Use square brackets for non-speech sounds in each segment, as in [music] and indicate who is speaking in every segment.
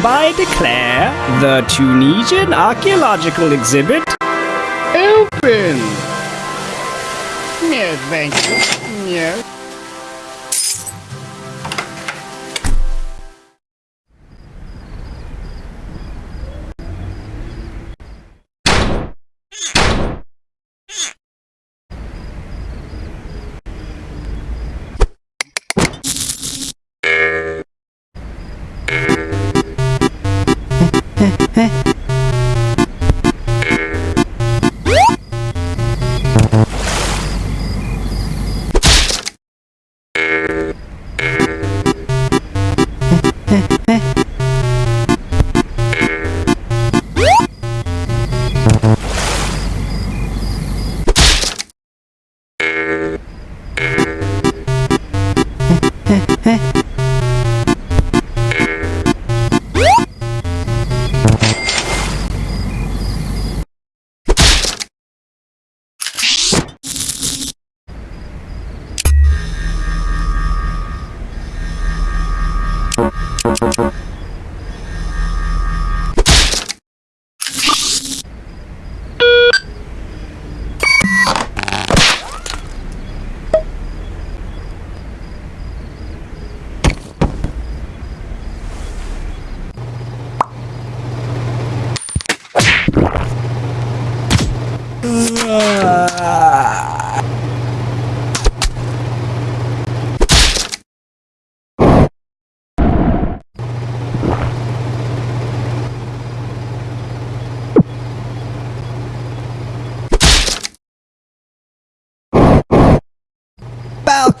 Speaker 1: hereby declare the Tunisian archaeological exhibit open.
Speaker 2: Yes, thank you.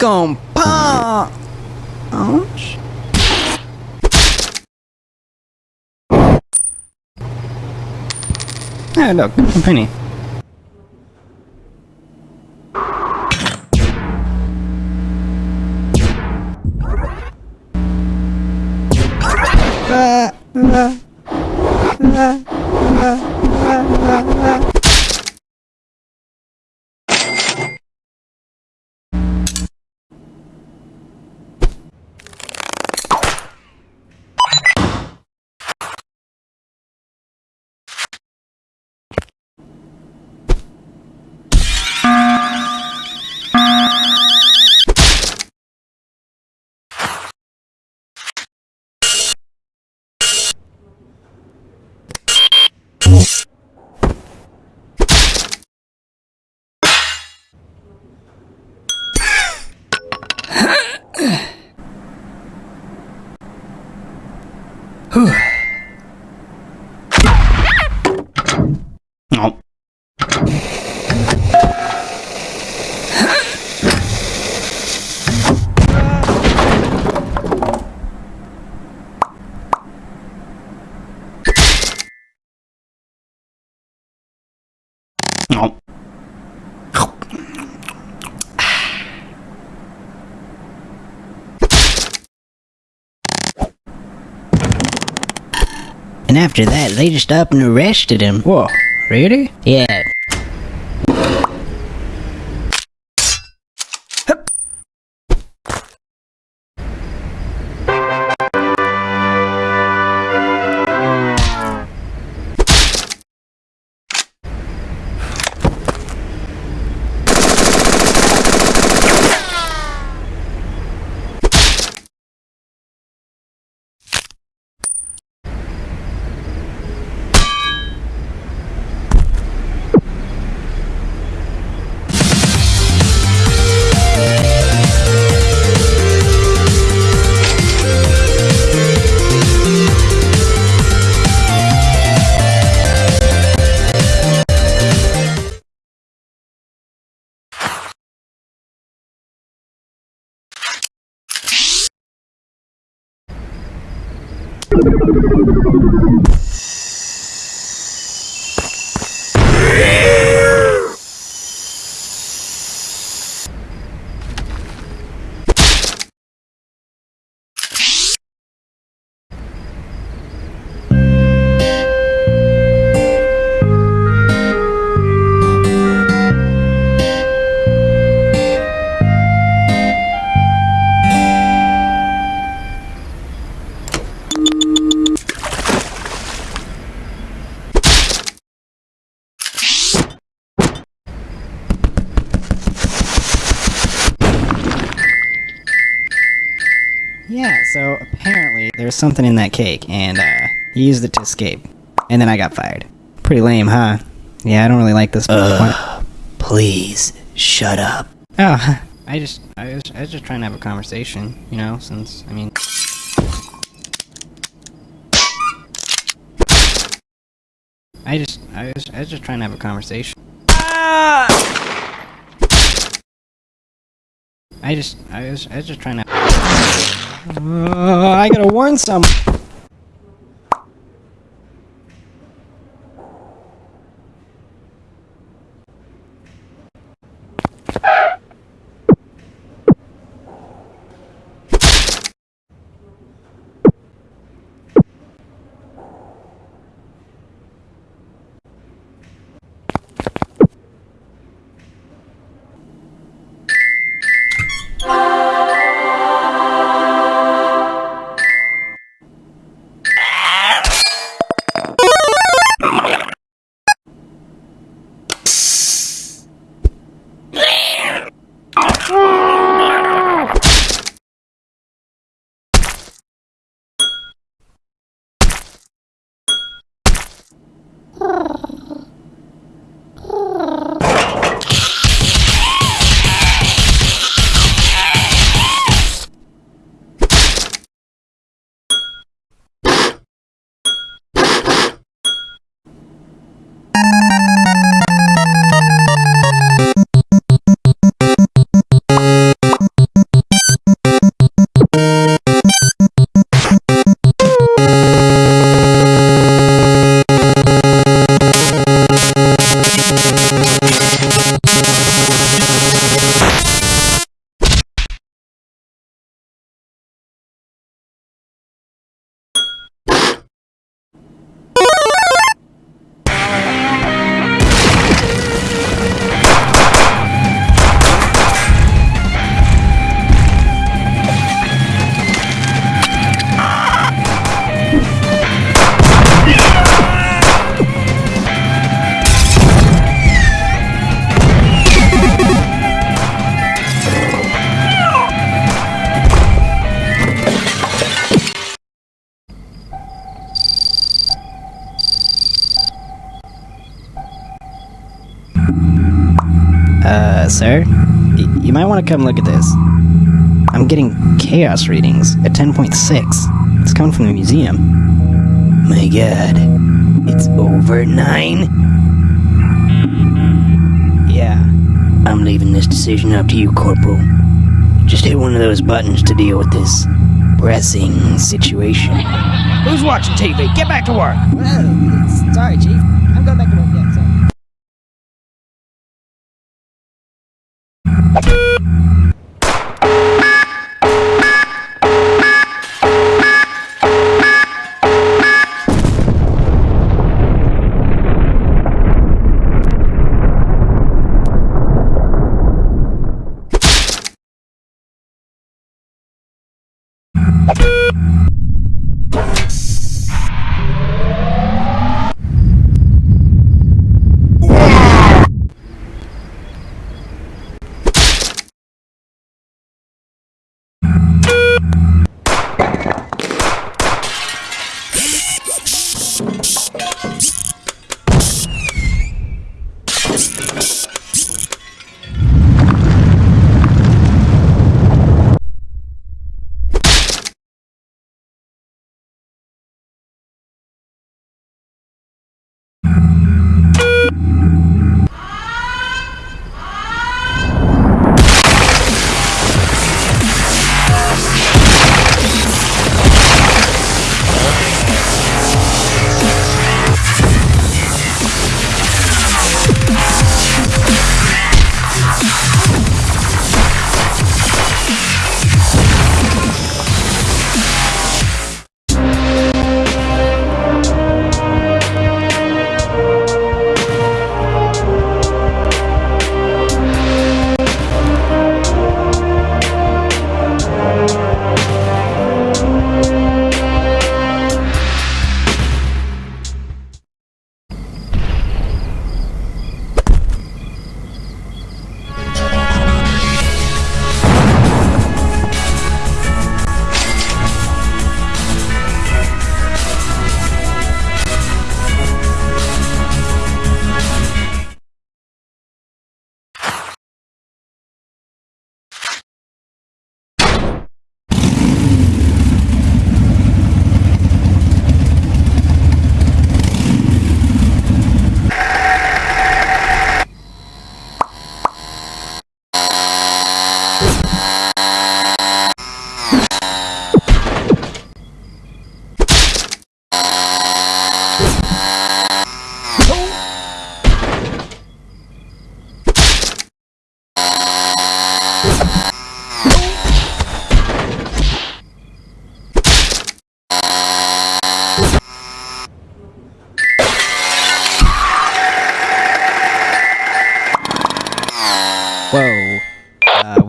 Speaker 2: Yes.
Speaker 1: Falcon Punch! Hey, look, a penny.
Speaker 3: And after that, they just up and arrested him.
Speaker 1: Whoa, really?
Speaker 3: Yeah.
Speaker 1: Yeah, so apparently there's something in that cake, and uh, he used it to escape. And then I got fired. Pretty lame, huh? Yeah, I don't really like this.
Speaker 3: Ugh. Please, shut up.
Speaker 1: Oh, [laughs] I just, I was, I was just trying to have a conversation, you know, since, I mean... I just, I was, I was just trying to have a conversation. Ah! I just, I was, I was just trying to... Uh, I gotta warn some... Uh, sir? Y- you might want to come look at this. I'm getting chaos readings at 10.6. It's coming from the museum.
Speaker 3: My god. It's over nine?
Speaker 1: Yeah.
Speaker 3: I'm leaving this decision up to you, Corporal. Just hit one of those buttons to deal with this pressing situation.
Speaker 2: Who's watching TV? Get back to work.
Speaker 1: Well, sorry, Chief. I'm going back to work. Yeah, sorry.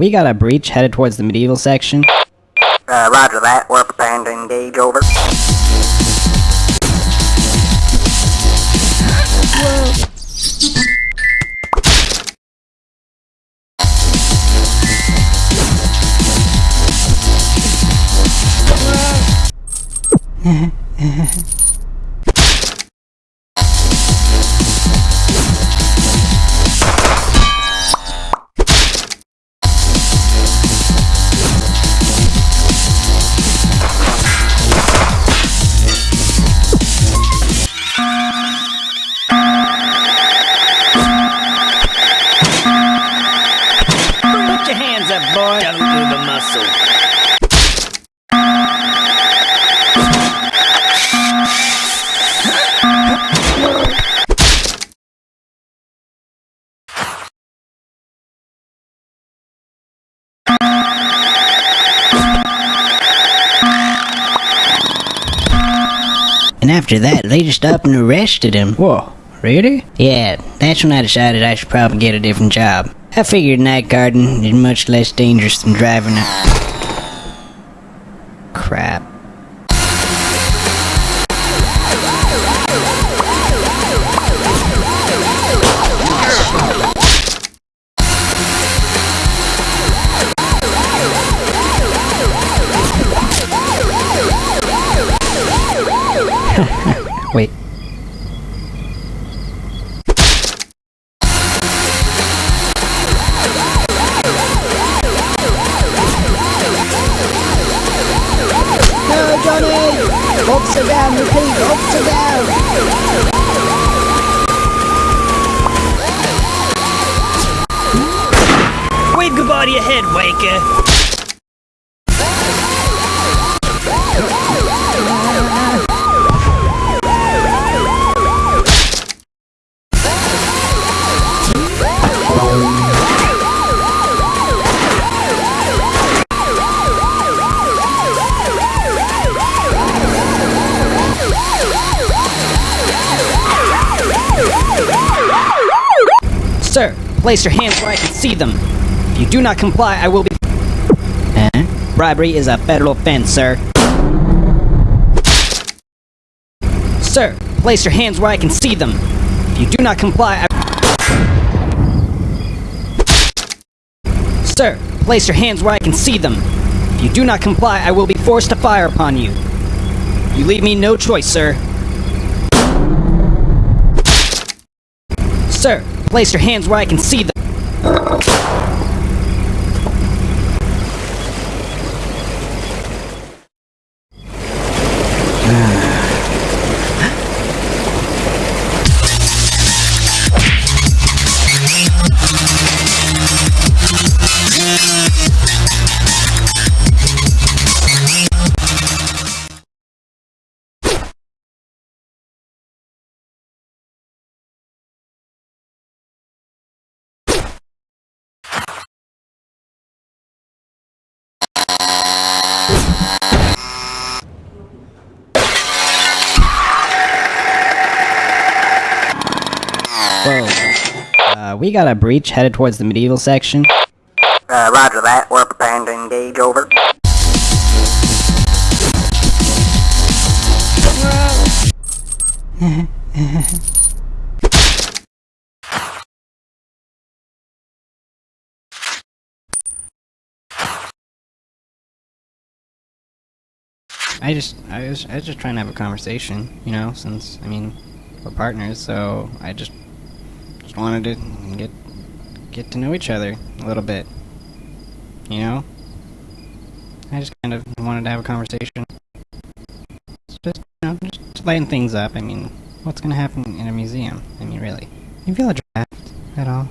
Speaker 1: We got a breach headed towards the medieval section.
Speaker 4: Uh, roger that. We're preparing to engage. Over.
Speaker 2: Put [laughs]
Speaker 3: after that, they just up and arrested him.
Speaker 1: Whoa, really?
Speaker 3: Yeah, that's when I decided I should probably get a different job. I figured night guarding is much less dangerous than driving a...
Speaker 2: Goodbye to your head, Waker.
Speaker 1: Sir, place your hands where I can see them. If you do not comply, I will be.
Speaker 3: Huh?
Speaker 1: Bribery is a federal offense, sir. Sir, place your hands where I can see them. If you do not comply, I... Sir, place your hands where I can see them. If you do not comply, I will be forced to fire upon you. You leave me no choice, sir. Sir, place your hands where I can see them. Uh, we got a breach headed towards the medieval section.
Speaker 4: Uh, roger that. We're preparing to engage. Over. [laughs]
Speaker 1: I just, I was, I was just trying to have a conversation, you know, since, I mean, we're partners, so I just, just wanted to get, get to know each other a little bit, you know? I just kind of wanted to have a conversation. Just, you know, just lighten things up, I mean, what's gonna happen in a museum? I mean, really. You feel a draft at all?